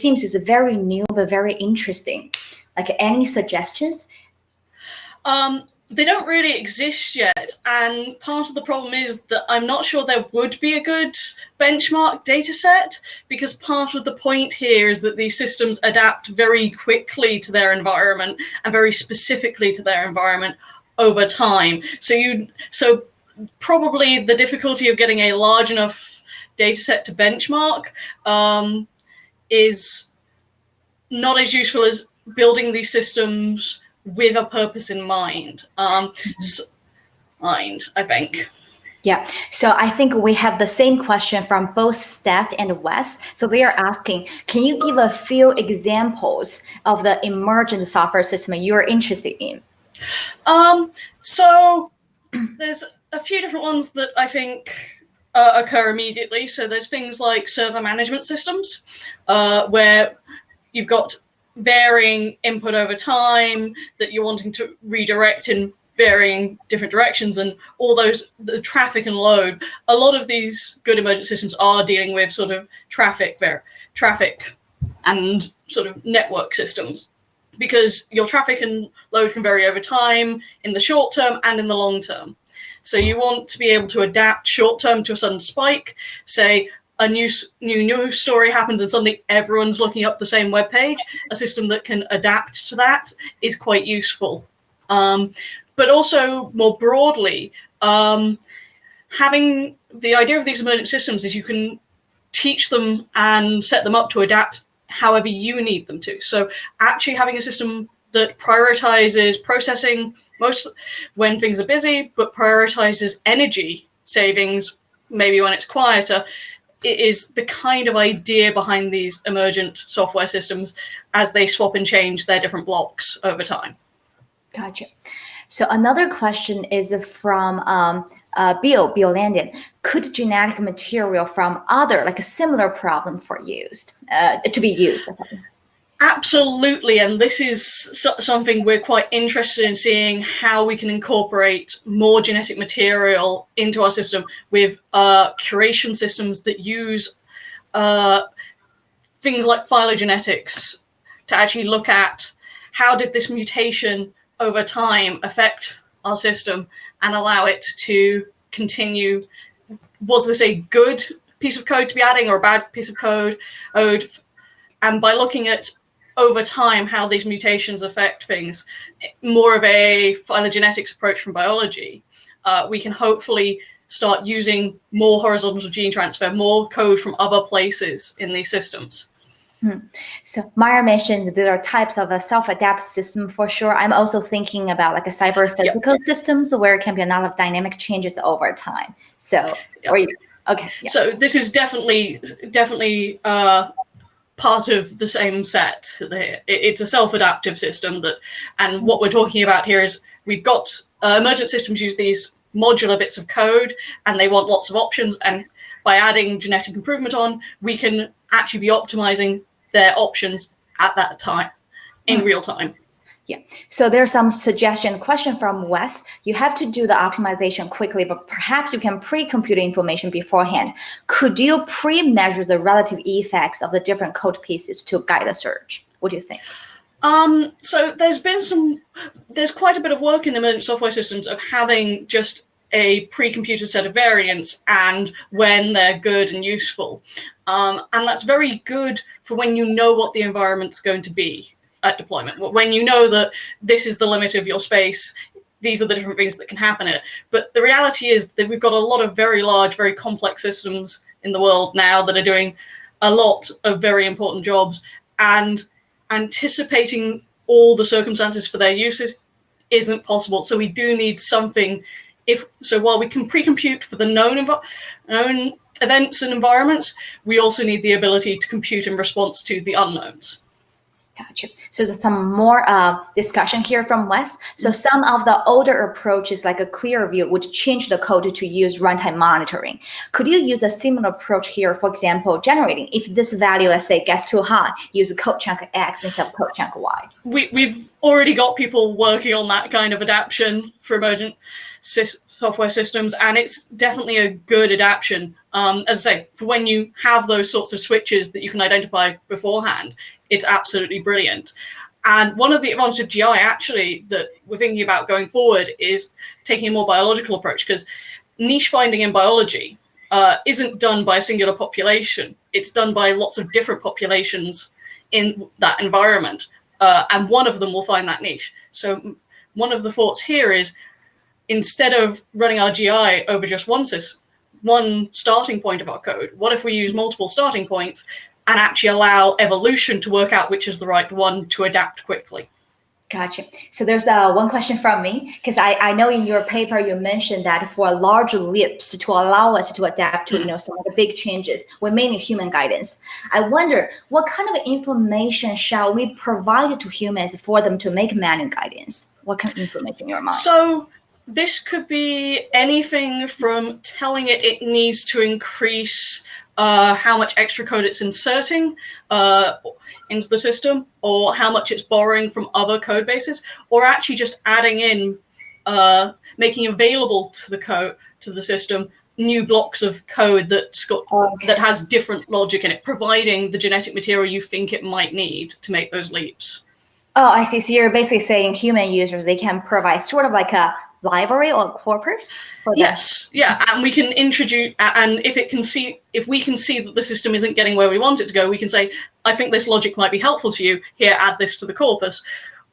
seems it's very new but very interesting. Like any suggestions? Um, they don't really exist yet, and part of the problem is that I'm not sure there would be a good benchmark data set because part of the point here is that these systems adapt very quickly to their environment and very specifically to their environment over time. So you so probably the difficulty of getting a large enough data set to benchmark um, is not as useful as building these systems with a purpose in mind. Um, so, mind, I think. Yeah, so I think we have the same question from both Steph and Wes. So they are asking, can you give a few examples of the emergent software system you're interested in? Um, so there's a few different ones that I think uh, occur immediately. So there's things like server management systems, uh, where you've got varying input over time that you're wanting to redirect in varying different directions and all those the traffic and load a lot of these good emergent systems are dealing with sort of traffic there traffic and sort of network systems because your traffic and load can vary over time in the short term and in the long term so you want to be able to adapt short term to a sudden spike say a new new news story happens and suddenly everyone's looking up the same web page, a system that can adapt to that is quite useful. Um, but also more broadly, um, having the idea of these emergent systems is you can teach them and set them up to adapt however you need them to. So actually having a system that prioritizes processing most when things are busy, but prioritizes energy savings maybe when it's quieter it is the kind of idea behind these emergent software systems as they swap and change their different blocks over time. Gotcha. So another question is from um, uh, Bill, Bill Landon. Could genetic material from other, like a similar problem for used, uh, to be used? Absolutely, and this is something we're quite interested in seeing how we can incorporate more genetic material into our system with uh, curation systems that use uh, things like phylogenetics to actually look at how did this mutation over time affect our system and allow it to continue. Was this a good piece of code to be adding or a bad piece of code? And by looking at over time how these mutations affect things, more of a phylogenetics approach from biology, uh, we can hopefully start using more horizontal gene transfer, more code from other places in these systems. Hmm. So Maya mentioned there are types of a self-adapt system for sure. I'm also thinking about like a cyber physical yep. systems where it can be a lot of dynamic changes over time. So, yep. or you, okay. Yeah. So this is definitely, definitely uh, part of the same set. It's a self-adaptive system that, and what we're talking about here is we've got uh, emergent systems use these modular bits of code and they want lots of options. And by adding genetic improvement on, we can actually be optimizing their options at that time in mm. real time. Yeah, so there's some suggestion question from Wes. You have to do the optimization quickly, but perhaps you can pre-compute information beforehand. Could you pre-measure the relative effects of the different code pieces to guide the search? What do you think? Um, so there's been some, there's quite a bit of work in emergent software systems of having just a pre-computed set of variants and when they're good and useful. Um, and that's very good for when you know what the environment's going to be at deployment. When you know that this is the limit of your space, these are the different things that can happen in it. But the reality is that we've got a lot of very large, very complex systems in the world now that are doing a lot of very important jobs and anticipating all the circumstances for their usage isn't possible. So we do need something if so while we can pre-compute for the known, known events and environments, we also need the ability to compute in response to the unknowns. Gotcha. So there's some more uh, discussion here from Wes. So mm-hmm. some of the older approaches, like a ClearView, would change the code to use runtime monitoring. Could you use a similar approach here? For example, generating if this value, let's say, gets too high, use code chunk X instead of code chunk Y. We, we've already got people working on that kind of adaptation for emergent sys- software systems, and it's definitely a good adaptation. Um, as I say, for when you have those sorts of switches that you can identify beforehand, it's absolutely brilliant. And one of the advantages of GI actually that we're thinking about going forward is taking a more biological approach because niche finding in biology uh, isn't done by a singular population. It's done by lots of different populations in that environment. Uh, and one of them will find that niche. So one of the thoughts here is instead of running our GI over just one one starting point of our code, what if we use multiple starting points and actually allow evolution to work out which is the right one to adapt quickly? Gotcha. So there's uh, one question from me because I, I know in your paper you mentioned that for large leaps to allow us to adapt to you know some of the big changes, we may need human guidance. I wonder what kind of information shall we provide to humans for them to make manual guidance? What kind of information in your mind? So this could be anything from telling it it needs to increase uh, how much extra code it's inserting uh, into the system, or how much it's borrowing from other code bases, or actually just adding in, uh, making available to the code to the system new blocks of code that's got Okay. that has different logic in it, providing the genetic material you think it might need to make those leaps. Oh, I see. So you're basically saying human users they can provide sort of like a library or corpus. Yes, yeah, and we can introduce, and if it can see, if we can see that the system isn't getting where we want it to go, we can say, I think this logic might be helpful to you. Here, add this to the corpus.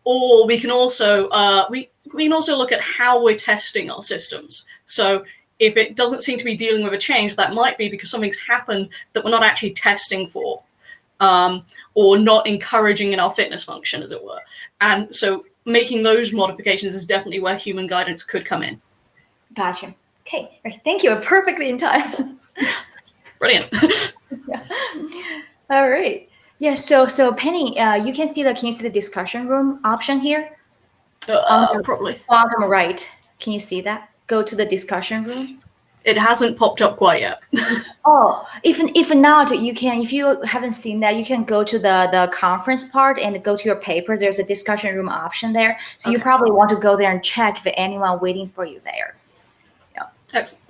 Or we can also, uh, we we can also look at how we're testing our systems. So if it doesn't seem to be dealing with a change, that might be because something's happened that we're not actually testing for. Um, or not encouraging in our fitness function, as it were. And so making those modifications is definitely where human guidance could come in. Gotcha. Okay. Right. Thank you. Perfectly in time. Brilliant. All right. Yeah. So so Penny, uh, you can see the can you see the discussion room option here? uh, probably. Bottom right. Can you see that? Go to the discussion room. It hasn't popped up quite yet. Oh, if if not, you can. If you haven't seen that, you can go to the the conference part and go to your paper. There's a discussion room option there. So you probably want to go there and check if anyone waiting for you there. Yeah. Excellent.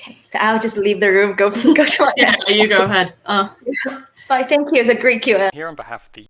Okay. So I'll just leave the room. Go go to my Yeah, you go ahead. Uh, Bye. Thank you. It's a great Q&A. Here on behalf of the